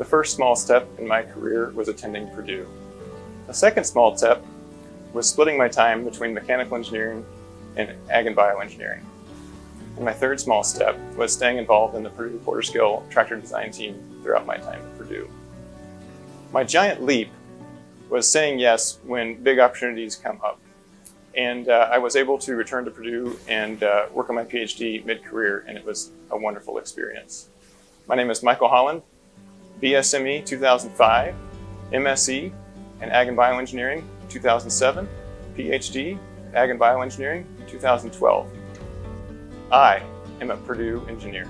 The first small step in my career was attending Purdue. The second small step was splitting my time between mechanical engineering and ag and bioengineering. And my third small step was staying involved in the Purdue Quarter-Scale tractor design team throughout my time at Purdue. My giant leap was saying yes when big opportunities come up. And uh, I was able to return to Purdue and uh, work on my PhD mid-career, and it was a wonderful experience. My name is Michael Holland, BSME 2005, MSc in Ag and Bioengineering 2007, PhD, Ag and Bioengineering 2012. I am a Purdue engineer.